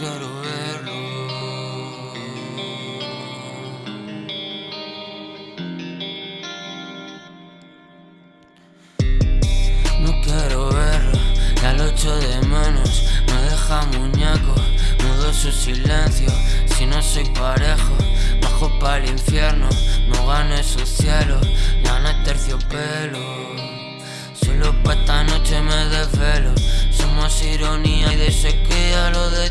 claro verlo. No quiero verlo, ya lo echo de menos, me deja muñeco, mudo su silencio, si no soy parejo, bajo para el infierno, no gano su cielo, gana no es terciopelo. Solo pa' esta noche me desvelo Somos ironía y de lo de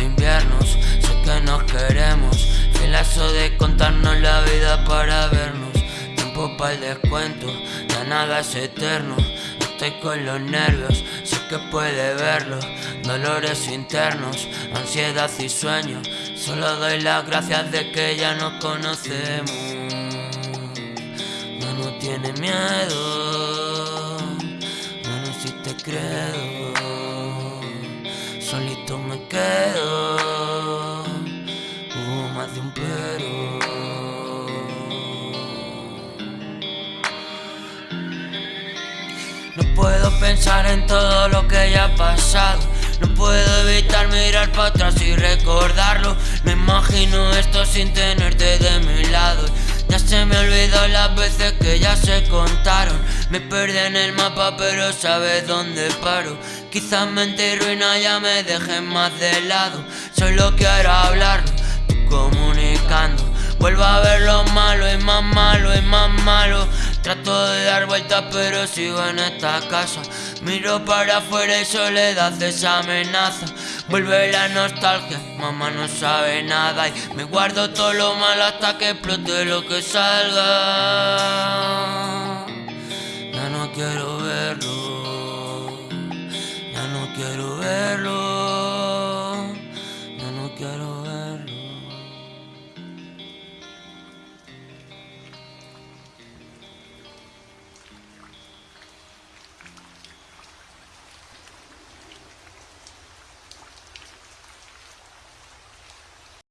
inviernos, sé que nos queremos, filazo de contarnos la vida para vernos, tiempo para el descuento, ya nada es eterno. Estoy con los nervios, sé que puede verlo. Dolores internos, ansiedad y sueño. Solo doy las gracias de que ya nos conocemos. No tiene miedo Bueno, si te creo Solito me quedo pensar en todo lo que ya ha pasado. No puedo evitar mirar para atrás y recordarlo. No imagino esto sin tenerte de mi lado. Ya se me olvidó las veces que ya se contaron. Me perdí en el mapa pero sabes dónde paro. Quizás mente y ruina ya me dejen más de lado. Solo quiero hablarlo, comunicando. Vuelvo a ver lo malo y más malo y más malo Trato de dar vueltas pero sigo en esta casa. Miro para afuera y soledad desamenaza Vuelve la nostalgia, mamá no sabe nada. Y me guardo todo lo malo hasta que explote lo que salga. Ya no quiero verlo Ya no quiero verlo.